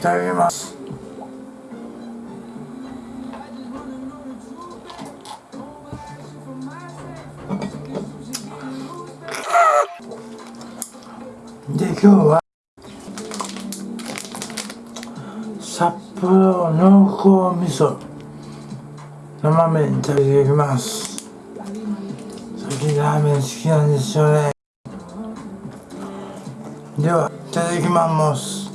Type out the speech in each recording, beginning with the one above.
いただきます。で今日は札幌濃厚味噌生麺いただきます。最近ラーメン好きなんですよね。ではいただきます。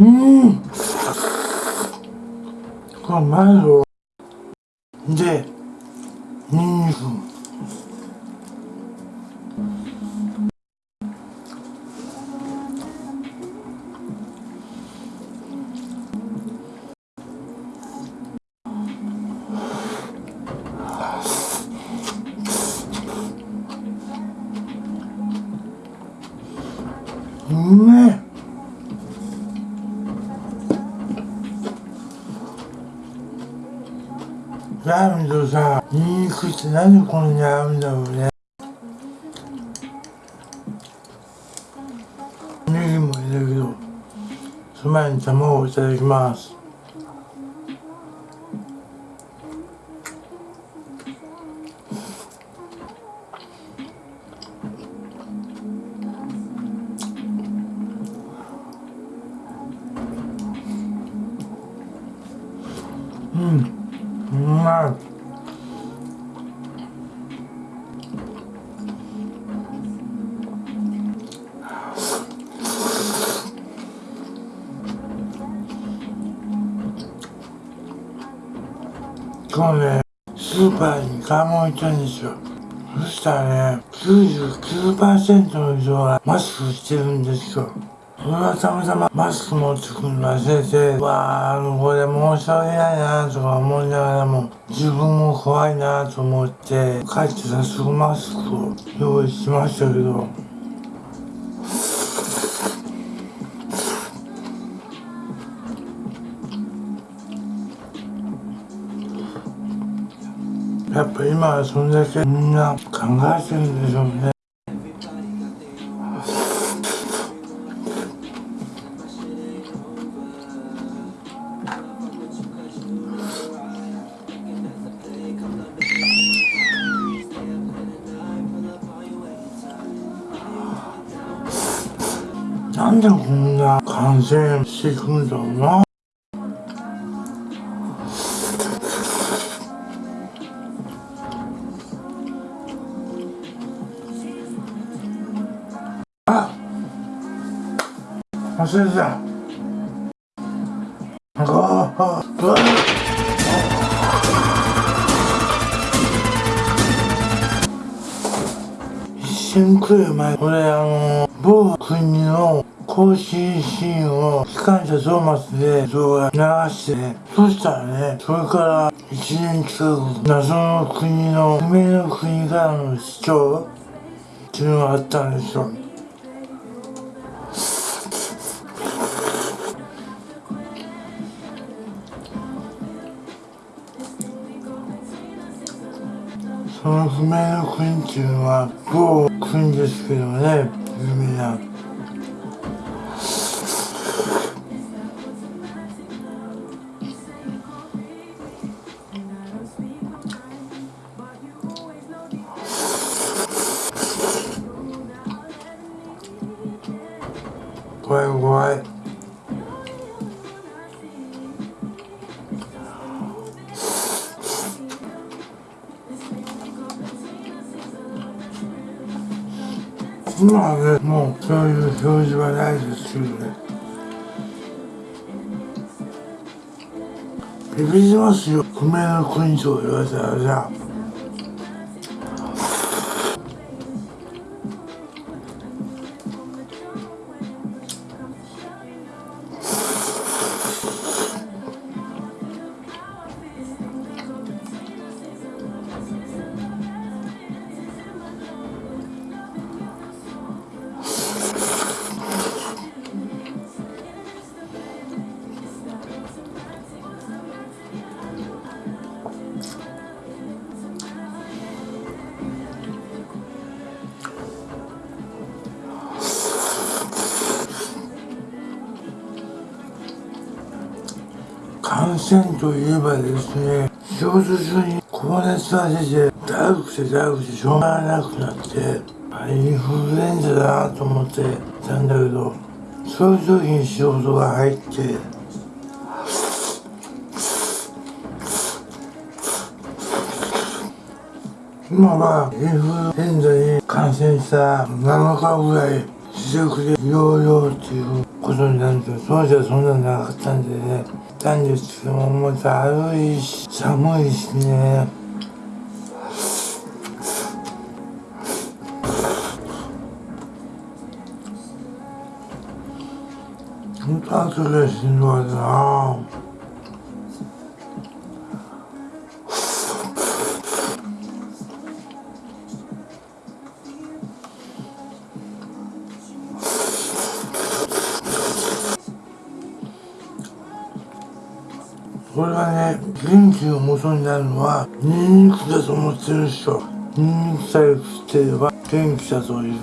うん。これまいぞでニンニクうめえ。ラーメンとさ、ニンニクって何でこんなに合うんだろうね。ネギも入れるけど、その前に卵をいただきます。パーに買い物行ったんですよ。そしたらね99%の人がマスクしてるんですよ。俺はたまたまマスク持ってくるの忘れて、わあ、これ申し訳ないなとか思いながらも、自分も怖いなと思って、帰って早速マスクを用意しましたけど、やっぱ今はそんだけみんな考えてるんでしょうね。なんでこんな感染していくんだろうな忘れてたあ一瞬来る前俺あの某国の更新シーンを機関車トーマスで動画流して、そしたらね、それから1年近く謎の国の、夢の国からの市長っていうのがあったんですよ。その譜面の国っていうのは某国ですけどね、有名な。今はねもうそういう表示はないですけどね。ビビりますよ。不明の国と言われたらさ感染といえばですね仕事中に高熱が出てだるくてだるくてしょうがなくなってインフルエンザだなと思ってたんだけどそういう時に仕事が入って今はインフルエンザに感染した7日ぐらい自宅で療養っていうことになると当時はそんなのなかったんでねったんですけどももうだるいし寒いしね。本当後でしんどいな。この元になるのはニンニクだと思ってる人ニンニクさえ食ってれば元気だという。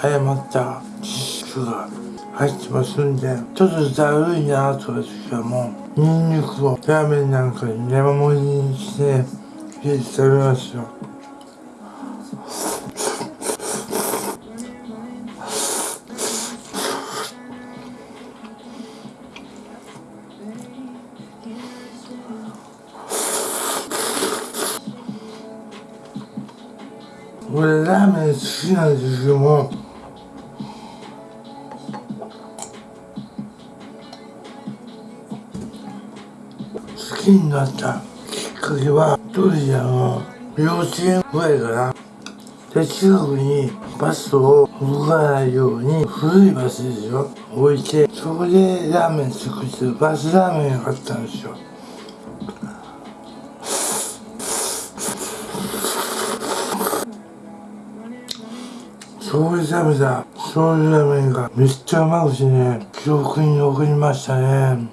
誤った。知識が入ってますんでちょっとだるいなという時はもうニンニクをラーメンなんかに山盛りにして入れて食べますよきなんでも好きになったきっかけは当時あの幼稚園ぐらいかな。で近くにバスを動かないように古いバスですよ。置いてそこでラーメン作ってバスラーメンが買ったんですよ。そこで食べた醤油ラーメンがめっちゃうまくてね記憶に残りましたね。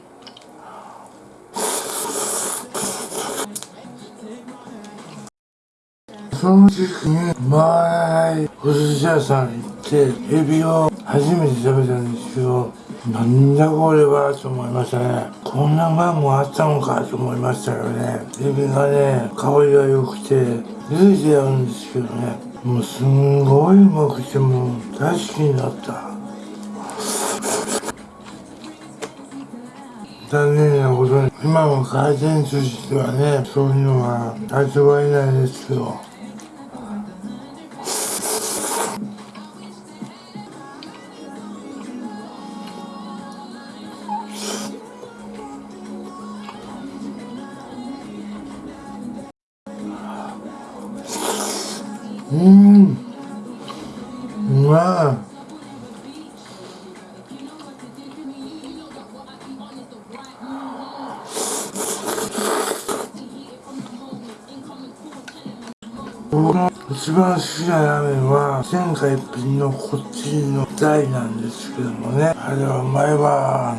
その時期に回らないお寿司屋さん行ってエビを初めて食べたんですけどなんだこれはと思いましたね。こんなマンもあったのかと思いましたよね。エビがね香りが良くて茹でてあるんですけどね。もうすんごいうまくてもう大好きになった。残念なことに今も回転寿司ではね。そういうのは味わえないですけど。うん。うまい僕の一番好きなラーメンは天下一品のこっちの大なん。ですけどもねあれはうまいわ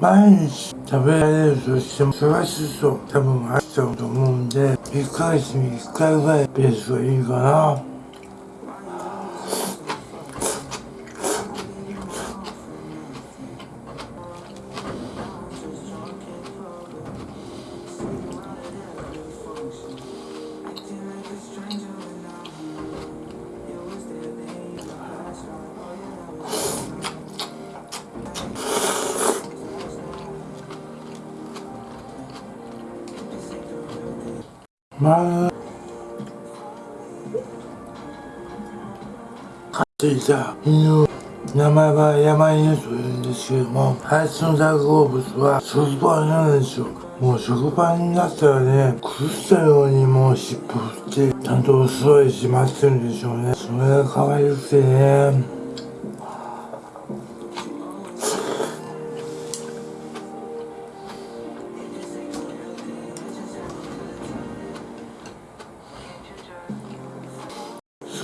毎日食べられるとしても忙しそう。多分あっちゃうと思うんで1ヶ月に1回ぐらいペースがいいかな。まあ飼っていた犬名前は山犬というんですけどもあいつの大好物は食パンなんですよもう食パンになったらね食ったようにもう尻尾振ってちゃんとお座りしまってるんでしょうねそれが可愛くてね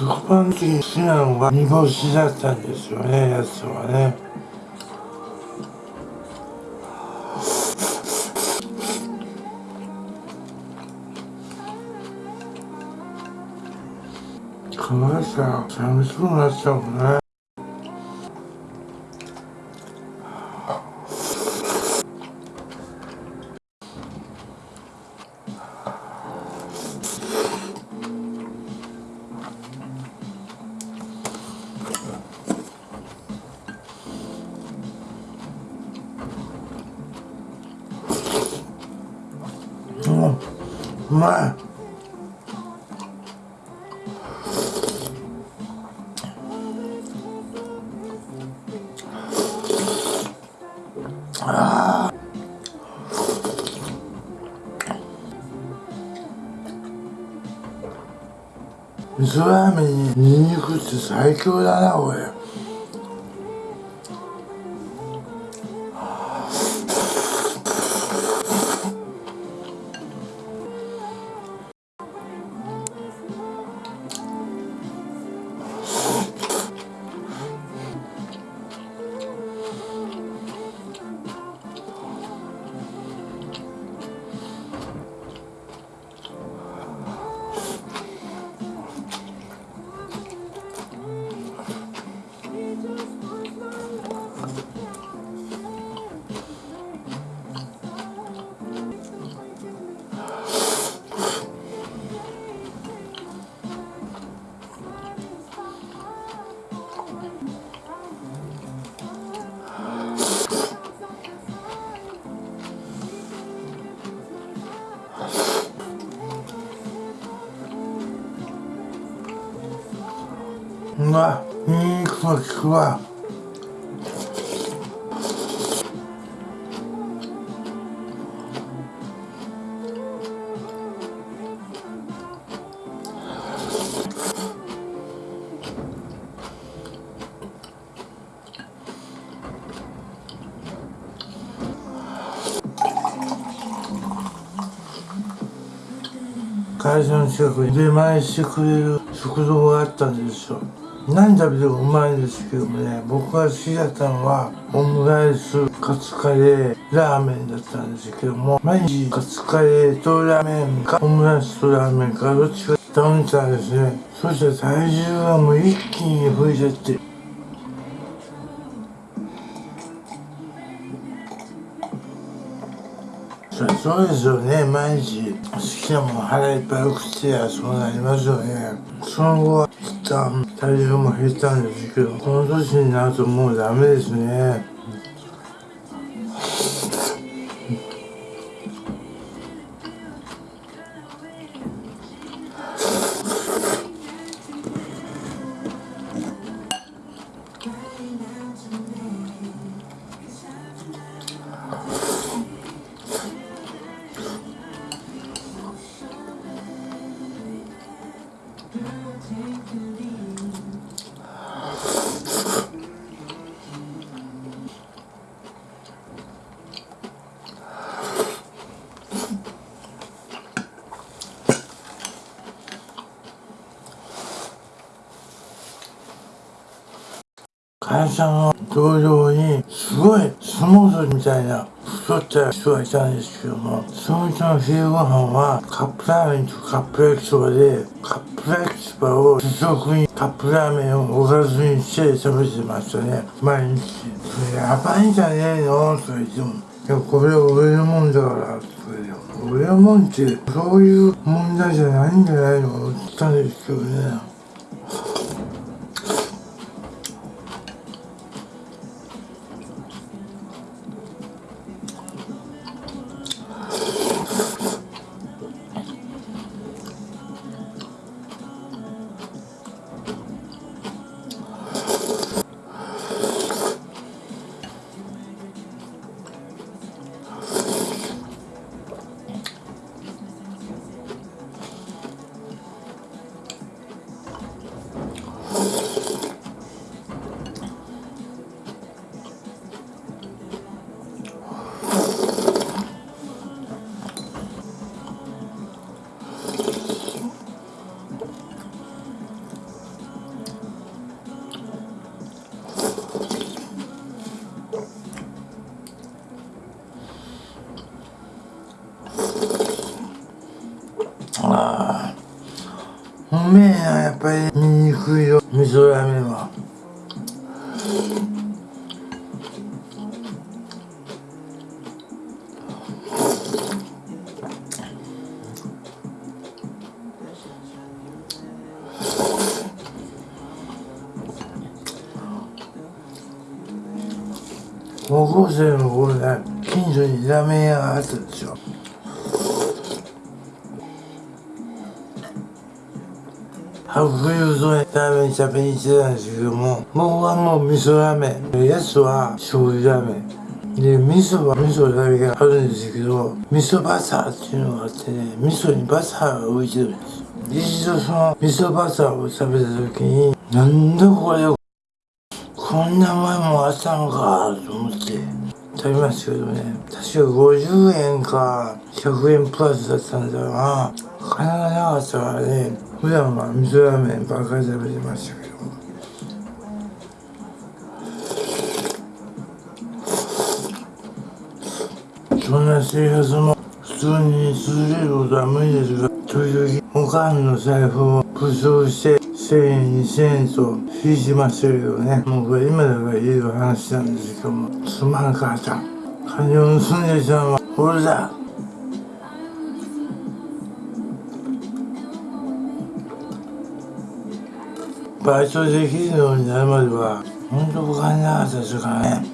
食パン的に好きなのが煮干しだったんですよねやつはね。かわいさ寂しくなっちゃうね。うまい。あ味噌ラー。メンにニンニクって最強だなおい。うわ。ニンニクも効くわ。会社の近くに出前してくれる食堂があったんですよ何食べてもうまいんですけどもね僕が好きだったのはオムライスカツカレーラーメンだったんですけども毎日カツカレーとラーメンかオムライスとラーメンかどっちか頼んでたんですね。そしたら体重がもう一気に増えちゃって。そうですよね。毎日好きなもの腹いっぱい食ってやそうなりますよね。その後は体重も減ったんですけどこの年になるともうダメですね会社の同僚にすごい相撲取りみたいな太った人がいたんですけどもその人の昼ご飯はカップラーメンとカップ焼きそばでカップ焼きそばを主食にカップラーメンをおかずにして食べてましたね毎日それやばいんじゃねえのとか言ってもいやこれは俺のもんだからとか言って俺のもんってそういう問題じゃないんじゃないのって言ったんですけどね高校生の頃ね近所にラーメン屋があったんですよ。白油そでラーメン食べに行ってたんですけども僕はもう味噌ラーメンやつは醤油ラーメン。で味噌は味噌だけがあるんですけど味噌バターっていうのがあってね味噌にバターが浮いてるんです一度その味噌バターを食べた時になんだこれこんな前もあったのかと思って。食べましたけどね。確か50円か100円プラスだったんだよな。金がなかったからね。普段は味噌ラーメンばっかり食べてましたけど。そんな生活も普通に続けることは無理ですが時々おかんの財布を武装して1000円2000円と引いてましたけどね。もうこれ今だから言える話なんですけども。すまんかった金を盗んできたのは俺だ。バイトできるようになるまでは本当お金なかったですからね。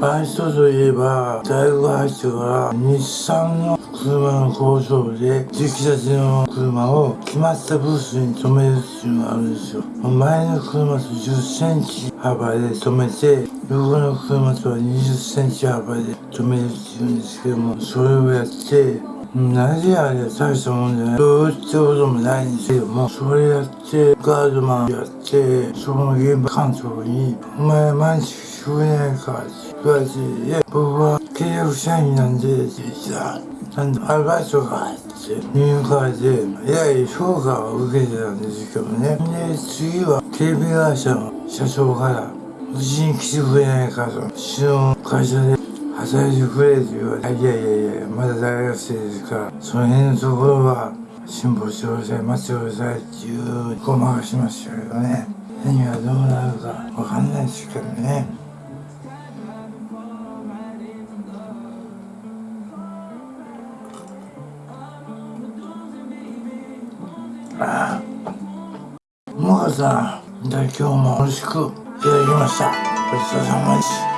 バイトといえば大学入ってから日産の車の工場で出来たての車を決まったブースに止めるっていうのがあるんですよ。前の車と10センチ幅で止めて横の車とは20センチ幅で止めるっていうんですけどもそれをやってなぜあれ大したもんじゃない。どうってこともないんですけどもそれやってガードマンやってその現場監督に「お前毎日聞こえないか?」って言われて「僕は契約社員なんで」って言ってたアルバイトかって入会でえらい評価を受けてたんですけどねで次は警備会社の社長からうちに来てくれないかとうちの会社で働いてくれって言われていやいやいやまだ大学生ですからその辺のところは辛抱してください待ってくださいっていうごまかしましたけどね何がどうなるかわかんないですけどねさん。じゃあ今日も美味しくいただきました。ごちそうさまでした